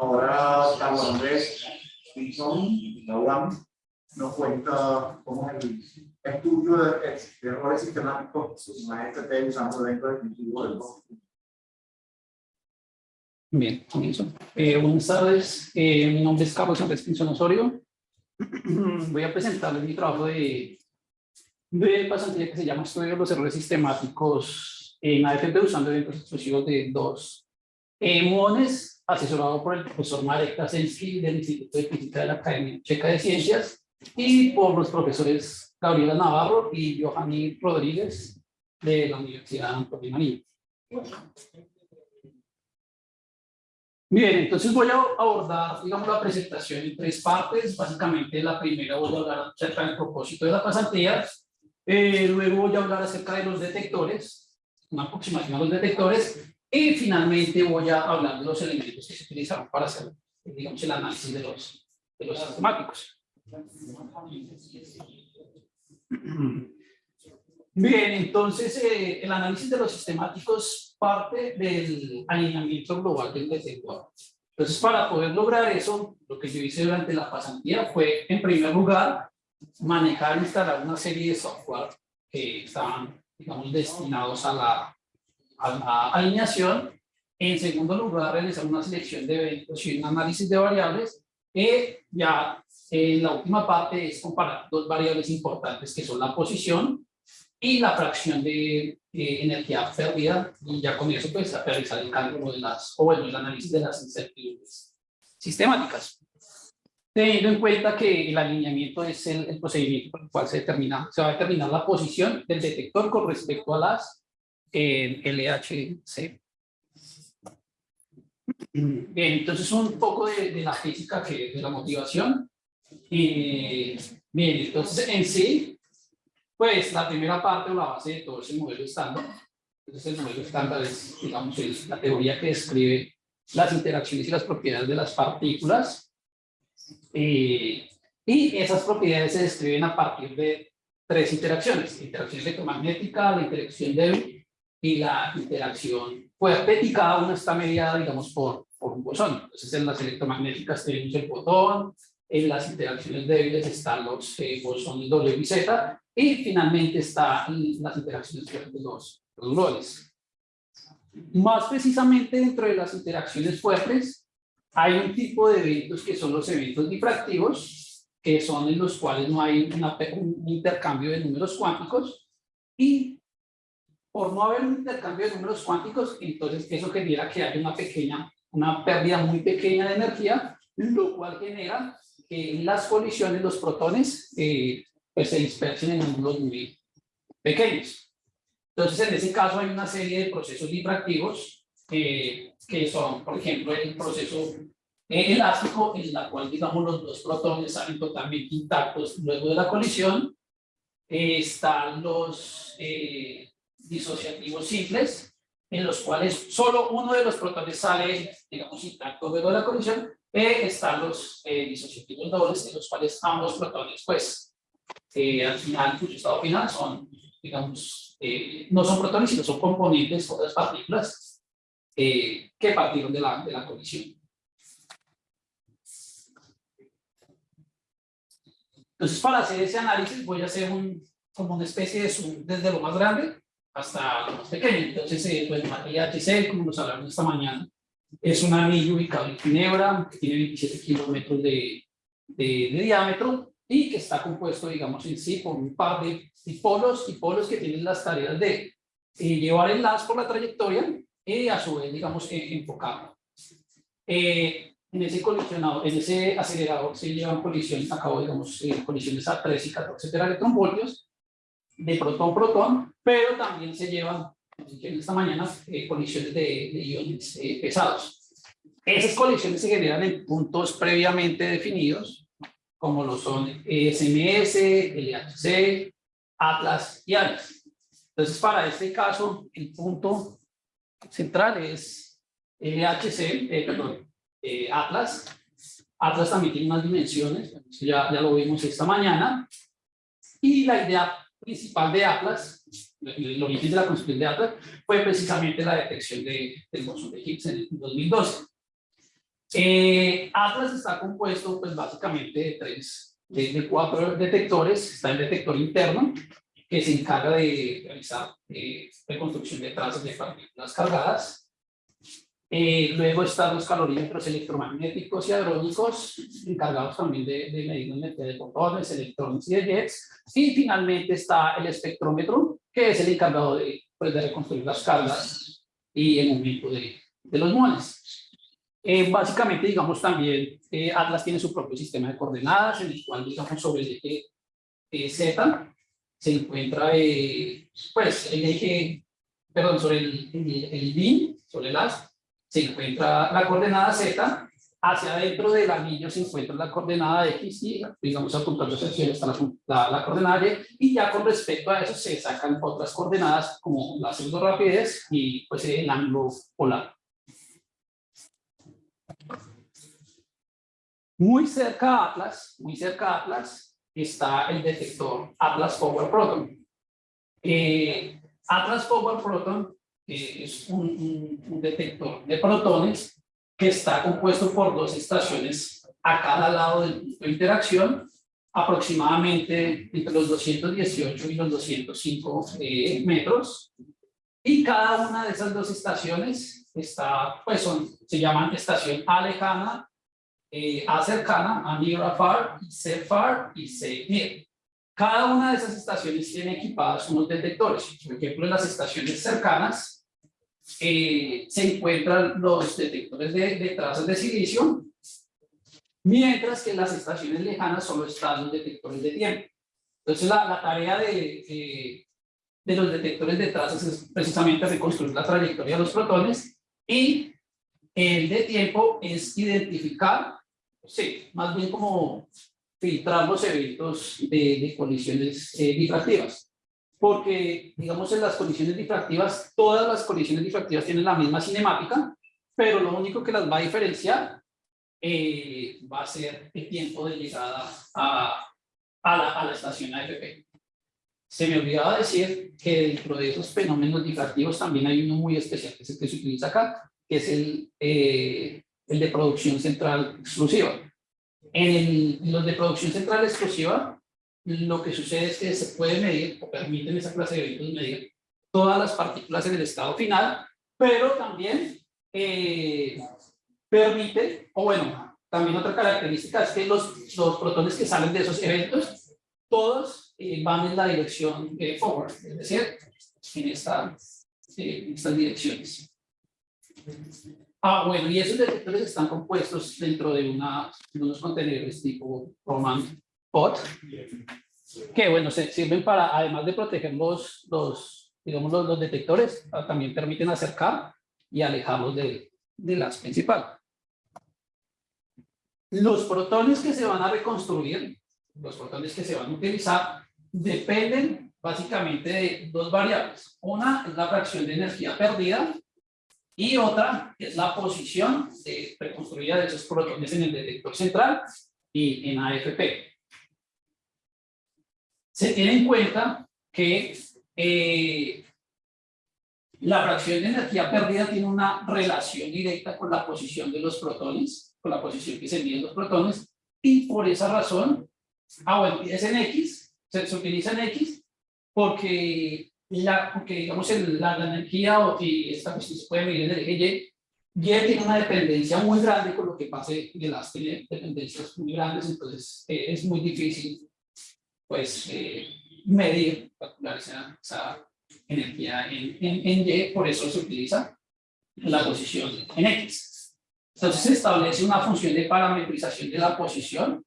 Ahora Andrés Pinzón, la UAM, nos cuenta cómo es el estudio de, errores sistemáticos en FT usando dentro del cultivo del bosque. Bien, comienzo. Eh, buenas tardes, eh, mi nombre es Carlos Andrés Pinzón Osorio. Voy a presentarles mi trabajo de, de pasantía que se llama Estudio de los errores sistemáticos en AFP usando eventos exclusivos de dos eh, muones, asesorado por el profesor Marek Tasensky del Instituto de Física de la Academia Checa de Ciencias y por los profesores Gabriela Navarro y Johanny Rodríguez de la Universidad Antonio Marín. Bien, entonces voy a abordar, digamos, la presentación en tres partes. Básicamente, la primera voy a hablar acerca del propósito de la pasantía. Eh, luego voy a hablar acerca de los detectores, una aproximación a los detectores. Y finalmente voy a hablar de los elementos que se utilizaron para hacer, digamos, el análisis de los, de los sistemáticos. Bien, entonces eh, el análisis de los sistemáticos parte del alineamiento global del detector. Entonces, para poder lograr eso, lo que yo hice durante la pasantía fue, en primer lugar, manejar e instalar una serie de software que estaban, digamos, destinados a la, a alineación. En segundo lugar, realizar una selección de eventos y un análisis de variables. Y ya en la última parte es comparar dos variables importantes que son la posición y la fracción de energía perdida y ya con eso pues realizar el cálculo de las, o bueno, el análisis de las incertidumbres sistemáticas. Teniendo en cuenta que el alineamiento es el, procedimiento por el cual se, determina, se va a determinar la posición del detector con respecto a las eh, LHC. Bien, entonces un poco de, de la física, que, de la motivación. Eh, bien, entonces en sí, pues la primera parte o la base de todo es el modelo estándar. Entonces el modelo estándar es, digamos, es la teoría que describe las interacciones y las propiedades de las partículas. Eh, y esas propiedades se describen a partir de tres interacciones. La interacción electromagnética, la interacción débil y la interacción cada una está mediada, digamos, por, por un bosón. Entonces en las electromagnéticas tenemos el botón, en las interacciones débiles están los eh, bosones W y Z, y finalmente están las interacciones fuertes los, los Más precisamente dentro de las interacciones fuertes, hay un tipo de eventos que son los eventos difractivos, que son en los cuales no hay un intercambio de números cuánticos, y por no haber un intercambio de números cuánticos, entonces eso genera que haya una pequeña, una pérdida muy pequeña de energía, lo cual genera que las colisiones, los protones, eh, pues se dispersen en ángulos muy pequeños. Entonces, en ese caso hay una serie de procesos difractivos eh, que son, por ejemplo, el proceso elástico, en la cual, digamos, los dos protones salen totalmente intactos luego de la colisión. Eh, están los disociativos simples, en los cuales solo uno de los protones sale, digamos, intacto de la colisión, e están los eh, disociativos dobles, en los cuales ambos protones, pues, eh, al final, su estado final son, digamos, eh, no son protones, sino son componentes, otras partículas, eh, que partieron de la, de la colisión. Entonces, para hacer ese análisis, voy a hacer un, como una especie de zoom desde lo más grande hasta lo más pequeño. Entonces, eh, pues, materia HC, como nos hablaron esta mañana, es un anillo ubicado en Ginebra, que tiene 27 kilómetros de, de, diámetro y que está compuesto, digamos, en sí por un par de dipolos, polos que tienen las tareas de eh, llevar el las por la trayectoria y a su vez, digamos, eh, enfocarlo. Eh, en ese colisionado, en ese acelerador se llevan colisiones, acabo, digamos, colisiones a 3 y 14 electronvoltios de protón-protón, pero también se llevan en esta mañana eh, colisiones de, de iones eh, pesados. Esas colisiones se generan en puntos previamente definidos, como lo son SMS, LHC, Atlas y ALICE. Entonces, para este caso, el punto central es LHC, eh, perdón, Atlas. Atlas también tiene unas dimensiones, ya, ya lo vimos esta mañana. Y la idea principal de Atlas el origen de la construcción de Atlas fue precisamente la detección de, del bosón de Higgs en el 2012. Eh, Atlas está compuesto pues básicamente de tres, de, de cuatro detectores. Está el detector interno, que se encarga de realizar eh, reconstrucción de trazas de partículas cargadas. Eh, luego están los calorímetros electromagnéticos y hadrónicos, encargados también de, de medir la energía de fotones, electrones y de jets. Y finalmente está el espectrómetro, que es el encargado de, pues, de reconstruir las cargas y el movimiento de, de los muones. Eh, básicamente, digamos, también eh, Atlas tiene su propio sistema de coordenadas, en el cual, digamos, sobre el eje eh, Z se encuentra, eh, pues, el eje, perdón, sobre el, el, el sobre el as, se encuentra la coordenada Z, hacia adentro del anillo se encuentra la coordenada X y, digamos, apuntando hacia el está la, la, coordenada Y, y ya con respecto a eso se sacan otras coordenadas como la pseudo rapidez y pues el ángulo polar. Muy cerca a Atlas, muy cerca a Atlas, está el detector Atlas Power Proton. Eh, Atlas Power Proton eh, es un, un, un, detector de protones que está compuesto por dos estaciones a cada lado del punto de interacción, aproximadamente entre los 218 y los 205 eh, metros. Y cada una de esas dos estaciones está, pues son, se llaman estación A lejana eh, A cercana, a near afar, C far y C near. Cada una de esas estaciones tiene equipadas unos detectores. Por ejemplo, en las estaciones cercanas eh, se encuentran los detectores de, de, trazas de silicio, mientras que en las estaciones lejanas solo están los detectores de tiempo. Entonces, la, la tarea de, de, de los detectores de trazas es precisamente reconstruir la trayectoria de los protones y el de tiempo es identificar sí, más bien como filtrar los eventos de, de colisiones eh, difractivas. Porque, digamos, en las colisiones difractivas, todas las colisiones difractivas tienen la misma cinemática, pero lo único que las va a diferenciar eh, va a ser el tiempo de llegada a, a, la, a la estación AFP. Se me olvidaba decir que dentro de esos fenómenos difractivos también hay uno muy especial, que es el que se utiliza acá, que es el, eh, el de producción central exclusiva. En, el, en, los de producción central exclusiva, lo que sucede es que se puede medir, o permiten esa clase de eventos medir, todas las partículas en el estado final, pero también eh, permite, o bueno, también otra característica es que los, los protones que salen de esos eventos, todos eh, van en la dirección eh, forward, es decir, en, esta, eh, en estas direcciones. Ah, bueno, y esos detectores están compuestos dentro de, una, de unos contenedores tipo Roman Pot, que bueno, se sirven para, además de proteger los, los digamos, los, los detectores, ah, también permiten acercar y alejarlos de, de las principal. Los protones que se van a reconstruir, los protones que se van a utilizar, dependen básicamente de dos variables. Una es la fracción de energía perdida y otra es la posición de, reconstruida de esos protones en el detector central y en AFP. Se tiene en cuenta que eh, la fracción de energía perdida tiene una relación directa con la posición de los protones, con la posición que se miden los protones, y por esa razón, ah bueno, es en X, se, se utiliza en X, porque la, porque digamos el, la, la, energía o esta cuestión se puede medir en el eje Y, Y tiene una dependencia muy grande con lo que pase de las dependencias muy grandes, entonces eh, es muy difícil pues eh, medir, calcular esa, esa energía en, en, en, Y, por eso se utiliza la posición en X. Entonces se establece una función de parametrización de la posición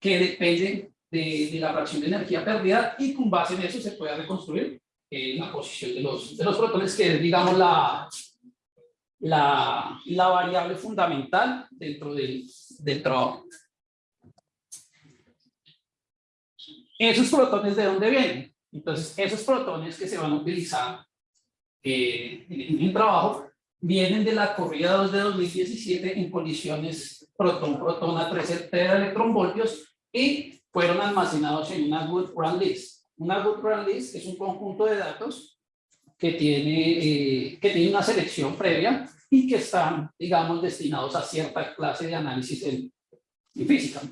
que depende de, de, la fracción de energía perdida y con base en eso se puede reconstruir eh, la posición de los, de los protones, que es, digamos, la, la, la variable fundamental dentro del, del trabajo. ¿Esos protones de dónde vienen? Entonces, esos protones que se van a utilizar eh, en el trabajo vienen de la corrida 2 de 2017 en colisiones protón-protón a 13 electronvoltios y fueron almacenados en una good run list. Una good run list es un conjunto de datos que tiene, eh, que tiene una selección previa y que están, digamos, destinados a cierta clase de análisis en, en física.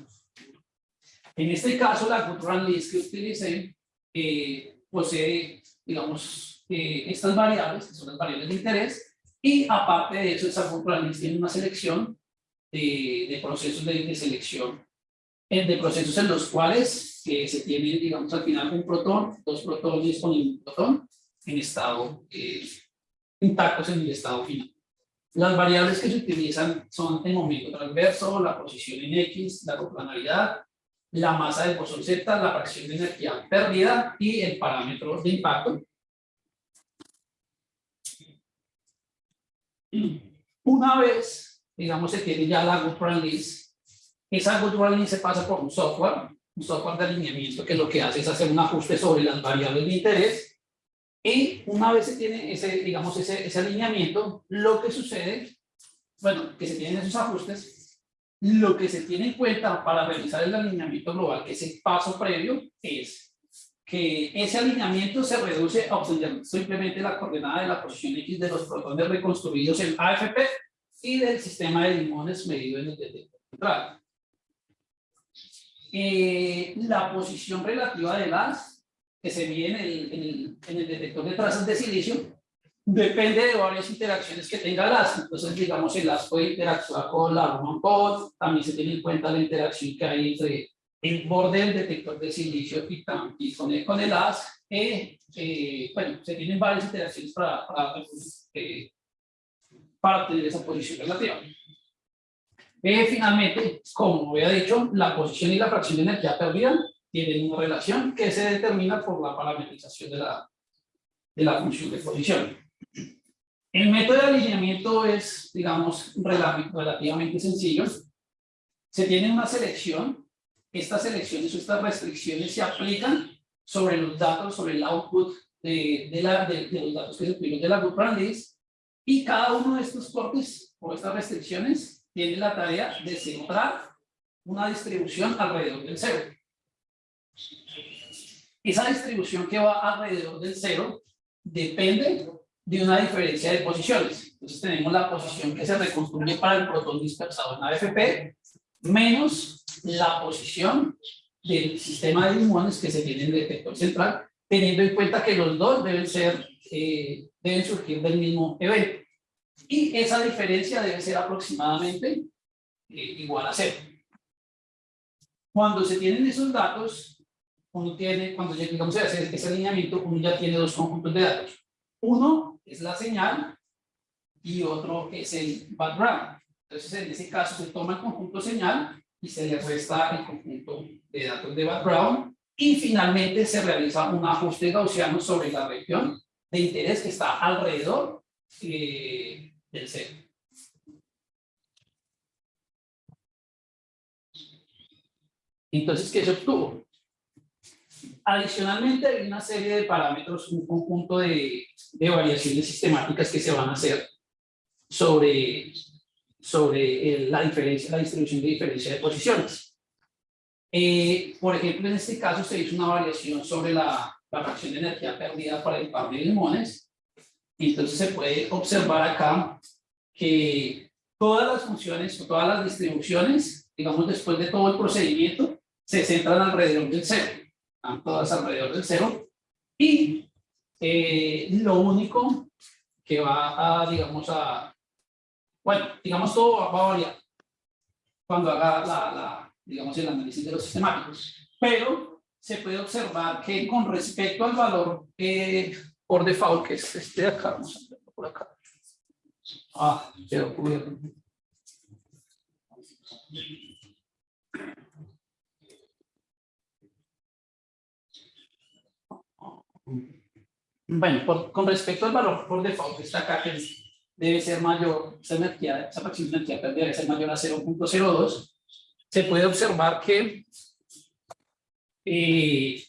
En este caso, la run list que utilicé eh, posee, digamos, eh, estas variables, que son las variables de interés, y aparte de eso, esa run list tiene una selección de, de procesos de, de selección, eh, de procesos en los cuales eh, se tiene, digamos, al final un protón, dos protones con un protón en estado eh, intactos en el estado final. Las variables que se utilizan son el momento transverso, la posición en X, la coplanaridad, la masa del bosón Z, la fracción de energía perdida y el parámetro de impacto. Una vez, digamos, se tiene ya la run list, esa run list se pasa por un software, un software de alineamiento que lo que hace es hacer un ajuste sobre las variables de interés y una vez se tiene ese, digamos, ese, ese alineamiento, lo que sucede, bueno, que se tienen esos ajustes, lo que se tiene en cuenta para realizar el alineamiento global, que es el paso previo, es que ese alineamiento se reduce a obtener simplemente la coordenada de la posición X de los protones reconstruidos en AFP y del sistema de limones medido en el detector central. Eh, la posición relativa de las que se mide en el, en el, en el detector de trazas de silicio depende de varias interacciones que tenga las. Entonces, digamos, el las puede interactuar con la Roman Pod, también se tiene en cuenta la interacción que hay entre el borde del detector de silicio y, y con, el, con el as. Eh, eh, bueno, se tienen varias interacciones para, para, eh, para obtener esa posición relativa. Eh, finalmente, como había dicho, la posición y la fracción de energía perdida tienen una relación que se determina por la parametrización de la, de la función de posición. El método de alineamiento es, digamos, relativamente sencillo. Se tiene una selección. Estas selecciones o estas restricciones se aplican sobre los datos, sobre el output de, de, la, de, los datos que se obtienen de la Good List. Y cada uno de estos cortes o estas restricciones tiene la tarea de centrar una distribución alrededor del cero. Esa distribución que va alrededor del cero depende de una diferencia de posiciones. Entonces tenemos la posición que se reconstruye para el protón dispersado en AFP menos la posición del sistema de limones que se tiene en el detector central, teniendo en cuenta que los dos deben ser, eh, deben surgir del mismo evento. Y esa diferencia debe ser aproximadamente eh, igual a cero. Cuando se tienen esos datos, uno tiene, cuando llegamos a hacer ese alineamiento, uno ya tiene dos conjuntos de datos. Uno es la señal y otro es el background. Entonces, en ese caso, se toma el conjunto señal y se le resta el conjunto de datos de background y finalmente se realiza un ajuste gaussiano sobre la región de interés que está alrededor eh, del cero. Entonces, ¿qué se obtuvo? Adicionalmente, hay una serie de parámetros, un conjunto de, de variaciones sistemáticas que se van a hacer sobre, sobre la diferencia, la distribución de diferencia de posiciones. Eh, por ejemplo, en este caso se hizo una variación sobre la, la fracción de energía perdida para el par de limones. Entonces se puede observar acá que todas las funciones o todas las distribuciones, digamos después de todo el procedimiento, se centran alrededor del cero están todas alrededor del cero, y eh, lo único que va a, digamos, a, bueno, digamos todo va, a variar cuando haga la, la, digamos, el análisis de los sistemáticos, pero se puede observar que con respecto al valor eh, por default, que es este de acá, vamos a verlo por acá, ah, quedó cubierto. Bueno, con respecto al valor por default acá, que debe ser mayor, esa energía, esa fracción de energía debe ser mayor a 0.02, se puede observar que eh,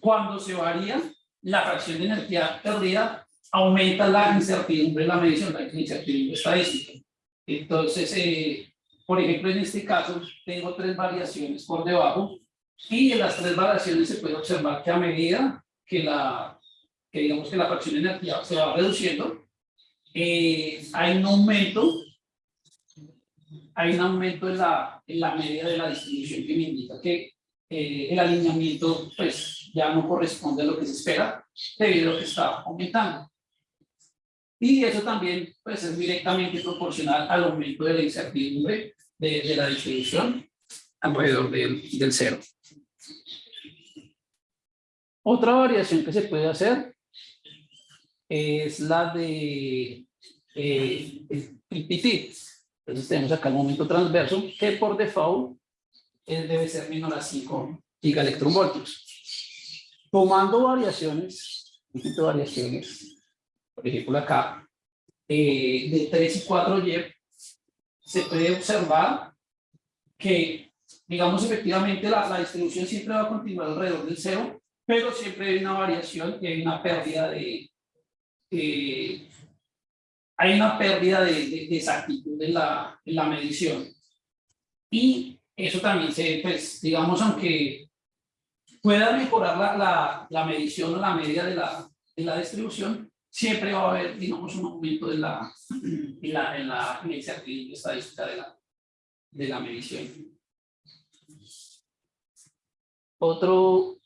cuando se varía la fracción de energía perdida, aumenta la incertidumbre en la medición, la incertidumbre estadística. Entonces, eh, por ejemplo, en este caso, tengo tres variaciones por debajo y en las tres variaciones se puede observar que a medida que la, que digamos que la fracción de energía se va reduciendo, eh, hay un aumento, hay un aumento en la, en la media de la distribución que me indica que eh, el alineamiento pues ya no corresponde a lo que se espera debido a lo que está aumentando. Y eso también pues, es directamente proporcional al aumento de la incertidumbre de, de la distribución alrededor del, del cero. Otra variación que se puede hacer es la de eh, el. Entonces tenemos acá el momento transverso que por default eh, debe ser menor a 5 gigaelectronvoltios. Tomando variaciones, variaciones, por ejemplo acá, eh, de 3 y 4 Y, se puede observar que, digamos, efectivamente la, la distribución siempre va a continuar alrededor del cero, pero siempre hay una variación y hay una pérdida de, eh, hay una pérdida de, de, de exactitud en la, en la, medición. Y eso también se, pues, digamos, aunque pueda mejorar la, la, la medición o la media de la, de la distribución, siempre va a haber, digamos, un aumento de la, en la, en la, en incertidumbre estadística de la, de la medición. Otro,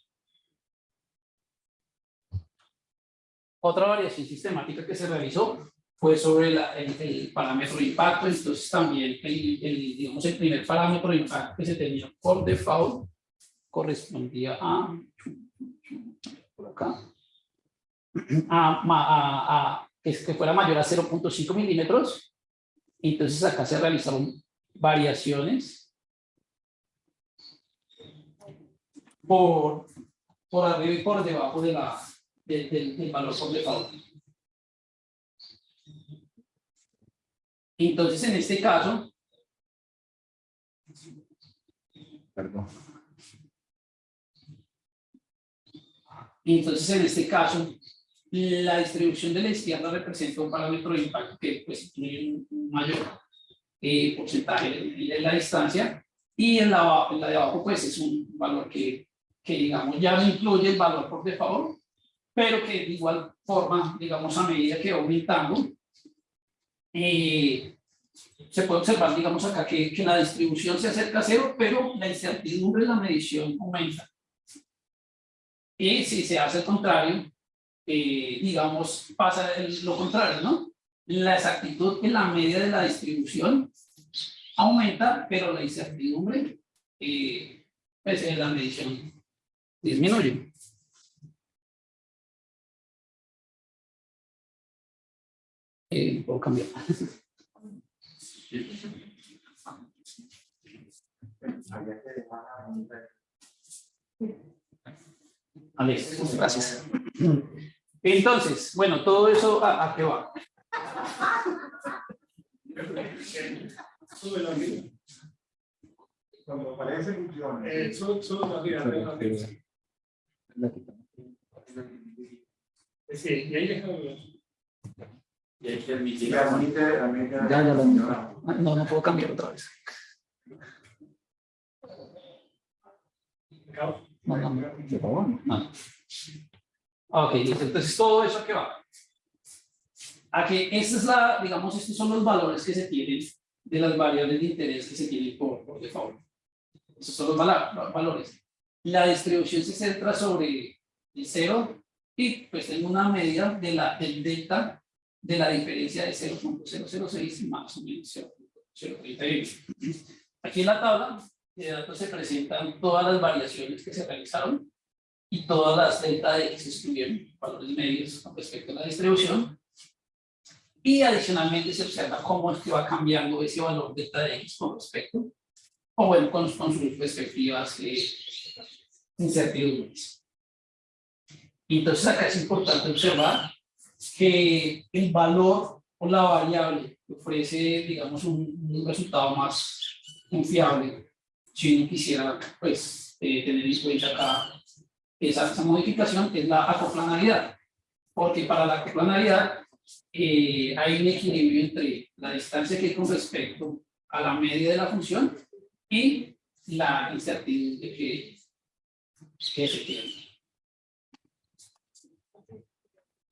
otra variación sistemática que se realizó fue sobre la, el, el, parámetro impacto, entonces también el, el, digamos, el primer parámetro impacto que se tenía por default correspondía a, por acá, a, a, a que fuera mayor a 0.5 milímetros, entonces acá se realizaron variaciones por, por arriba y por debajo de la, de, de, del valor por default. Entonces, en este caso, Perdón. Entonces, en este caso, la distribución de la izquierda representa un parámetro de impacto que pues, incluye un mayor eh, porcentaje de la distancia y en la, en la de abajo pues es un valor que, que digamos ya no incluye el valor por default, pero que de igual forma, digamos a medida que va aumentando, eh, se puede observar, digamos acá, que, que, la distribución se acerca a cero, pero la incertidumbre de la medición aumenta. Y si se hace el contrario, eh, digamos, pasa el, lo contrario, ¿no? La exactitud en la media de la distribución aumenta, pero la incertidumbre, eh, pues en la medición disminuye. Eh, puedo cambiar. Alex, gracias. Entonces, bueno, todo eso a, a qué va. Cuando. Eh, solo, solo y ahí. Y hay que admitir. Ya. Ya, ya lo No, no puedo cambiar otra vez. No, no, no, favor. No. Ok. Entonces, todo eso que va. A que esta es la, digamos, estos son los valores que se tienen de las variables de interés que se tienen por, por default. Esos son los valores. La distribución se centra sobre el cero y pues tengo una medida de la, del delta de la diferencia de 0.006 más o menos 0.038. Aquí en la tabla de datos se presentan todas las variaciones que se realizaron y todas las delta de se estuvieron, valores medios con respecto a la distribución. Y adicionalmente se observa cómo es que va cambiando ese valor delta de X con respecto, o bueno, con, con sus respectivas eh, incertidumbres. Entonces acá es importante observar que el valor o la variable ofrece, digamos, un, un resultado más confiable si uno quisiera, pues, eh, tener en cuenta acá esa, esa, modificación, que es la acoplanalidad. Porque para la acoplanalidad eh, hay un equilibrio entre la distancia que hay con respecto a la media de la función y la incertidumbre que, que se tiene.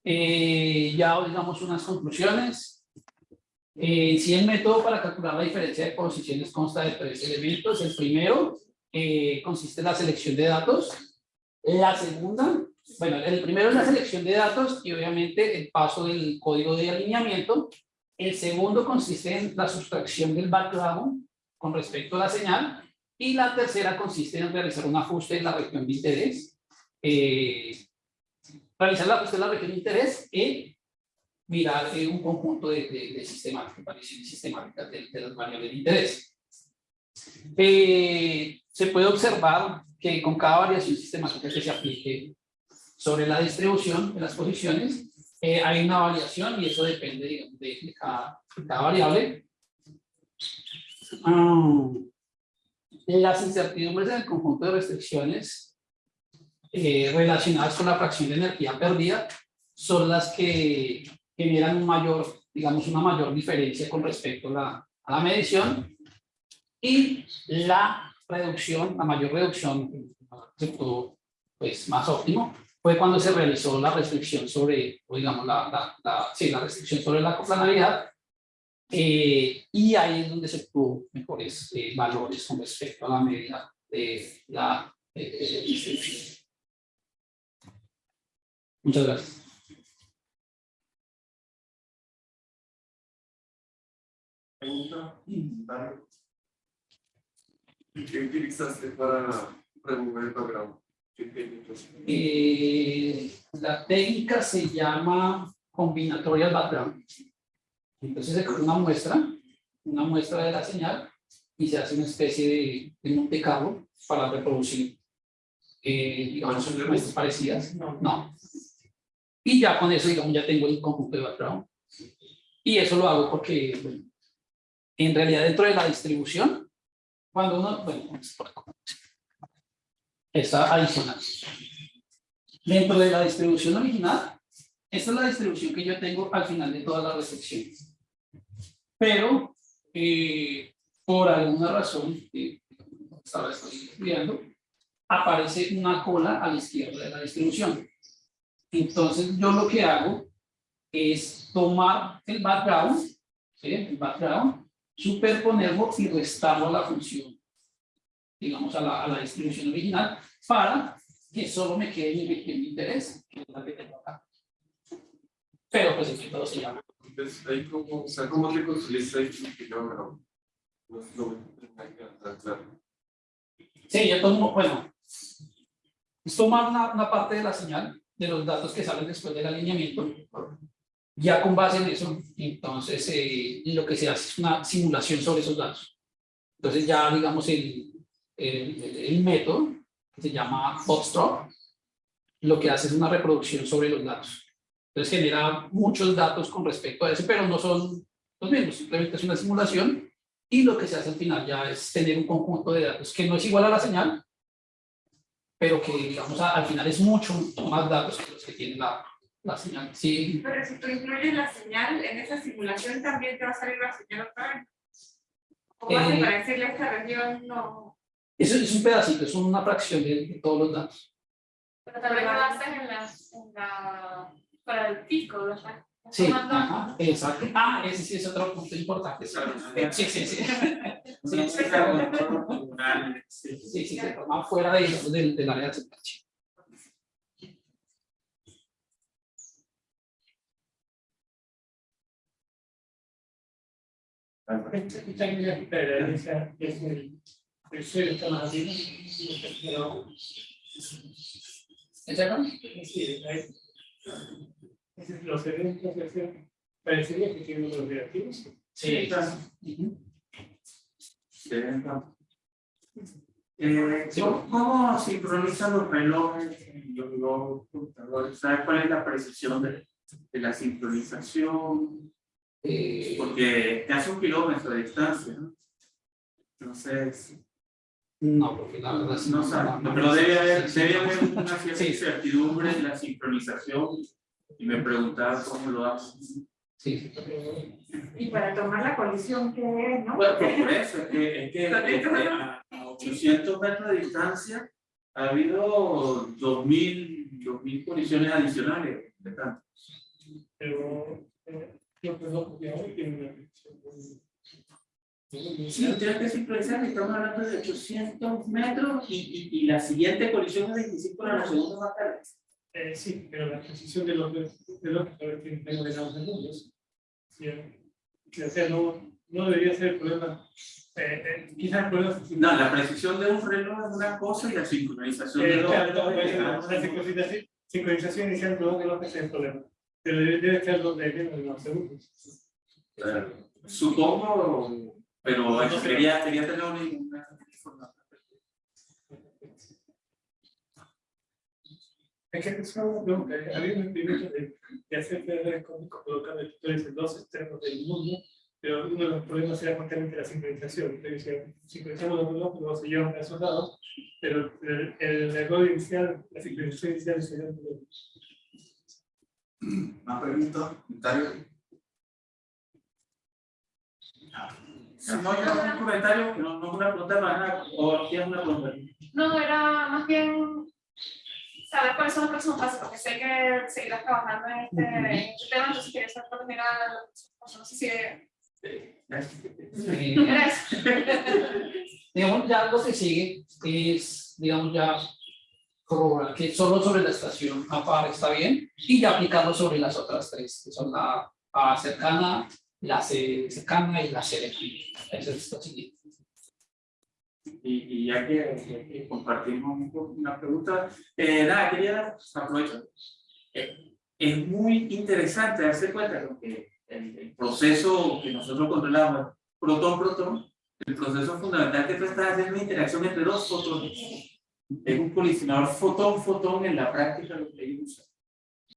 Eh, ya digamos unas conclusiones. Eh, si el método para calcular la diferencia de posiciones consta de tres elementos, el primero eh, consiste en la selección de datos. La segunda, bueno, el primero es la selección de datos y obviamente el paso del código de alineamiento. El segundo consiste en la sustracción del background con respecto a la señal. Y la tercera consiste en realizar un ajuste en la región de interés. Eh, realizar en la región de interés y mirar eh, un conjunto de, de, de sistemáticas, variaciones sistemáticas de, de las variables de interés. Eh, se puede observar que con cada variación sistemática que se aplique sobre la distribución de las posiciones, eh, hay una variación y eso depende digamos, de, cada, cada, variable. Um, las incertidumbres en el conjunto de restricciones eh, relacionadas con la fracción de energía perdida son las que generan un mayor, digamos, una mayor diferencia con respecto a la, a la medición y la reducción, la mayor reducción, pues más óptimo, fue cuando se realizó la restricción sobre, o digamos, la, la, la, sí, la restricción sobre la coplanalidad, eh, y ahí es donde se obtuvo mejores eh, valores con respecto a la medida de la distribución. Muchas gracias. Pregunta, ¿Qué utilizaste para remover el background? Eh, la técnica se llama combinatorial background. Entonces se coge una muestra, una muestra de la señal y se hace una especie de, de Monte Carlo para reproducir, eh, digamos, muestras parecidas. No. Y ya con eso, digamos, ya tengo el conjunto de background. Y eso lo hago porque, bueno, en realidad dentro de la distribución, cuando uno, bueno, está adicional. Dentro de la distribución original, esta es la distribución que yo tengo al final de todas las restricciones. Pero, eh, por alguna razón, que ahora estoy estudiando, aparece una cola a la izquierda de la distribución. Entonces, yo lo que hago es tomar el background, ¿sí? el background, superponerlo y restarlo a la función, digamos, a la, a la distribución original, para que solo me quede mi región de interés, que es la que tengo acá. Pero, pues, el método se llama. Entonces, ahí como, o sea, ¿cómo te construiste ahí tu kilógramo? No, no me claro. Sí, yo tomo, bueno, es tomar una, una parte de la señal, de los datos que salen después del alineamiento, ya con base en eso, entonces eh, lo que se hace es una simulación sobre esos datos. Entonces ya digamos el, el, el método, que se llama Foxtrot, lo que hace es una reproducción sobre los datos. Entonces genera muchos datos con respecto a eso, pero no son los mismos, simplemente es una simulación y lo que se hace al final ya es tener un conjunto de datos que no es igual a la señal, pero que digamos al final es mucho más datos que los que tiene la, la señal. Sí. Pero si tú incluyes la señal en esa simulación, también te va a salir la señal otra vez. ¿Cómo hace Eh, para decirle a esta región no? Eso es un pedacito, es una fracción de, de todos los datos. Pero también lo haces en la, en la, para el pico, ¿verdad? Sí, ajá, exacto. Ah, ese sí es otro punto importante. Sí, sí, sí. Sí, sí, sí, sí, sí, se toma fuera de, del del área de aceptación. Esta que es ¿Es es los eventos de acción parecería que tienen los reactivos. Sí. Ujú. Eh, ¿cómo- ¿Cómo sincronizan los relojes en los, los computadores? ¿Sabes cuál es la precisión de, de la sincronización? Eh, Porque te hace un kilómetro de distancia, ¿no? Entonces, no, porque la verdad sí no no- no- pero debe haber, debe haber una cierta Sí. incertidumbre en la sincronización y me preguntaba cómo lo hacen. Sí. Y para tomar la colisión que es, ¿no? Bueno, pues por eso, es que, es que, es que a a 800 metros de distancia ha habido 2.000 2000 colisiones adicionales. de tanto. Pero eh, yo creo que Sí, tienes que sincronizar que estamos hablando de 800 metros y, y, y la siguiente colisión es 25 para la segunda más tarde. Eh, sí, pero la precisión de los de los que mundos. Sí, eh, o sea, no, no debería ser el problema. Eh, eh, quizás el problema es No, la precisión de un reloj es una cosa y la sincronización de Eh, dos claro, es no, otra. puede ser una sincronización, sincronización inicial no que no es el problema. Pero debe, ser donde vienen los segundos. Supongo, pero eso quería, quería tener una una información. Es que es una pregunta. eh, Había un experimento de, de hacer redes cómicos colocando tutores en dos extremos del mundo, pero uno de los problemas era justamente la sincronización. Entonces, decía, sincronizamos los dos, luego se llevan a esos lados, pero el, el error inicial, la sincronización inicial sería un problema. Más preguntas, comentarios. Si no hay un comentario, no, no una pregunta nada, o tienes una pregunta. No, era más bien saber cuáles son los próximos pasos, porque sé que seguirás trabajando en este, en este tema, entonces quería saber próximos pasos. No sé si era eso. digamos, ya lo que sigue es, digamos, ya corroborar que solo sobre la estación APAR está bien y ya aplicarlo sobre las otras tres, que son la A cercana, la C cercana y la C lejana. Eso es lo siguiente. Y, y ya que, ya que compartimos un poco una pregunta, eh, nada, quería aprovechar. Eh, es muy interesante darse cuenta de que el, el proceso que nosotros controlamos, protón-protón, el proceso fundamental que tú estás haciendo es una interacción entre dos fotones. Es un colisionador fotón-fotón en la práctica lo que ellos usan.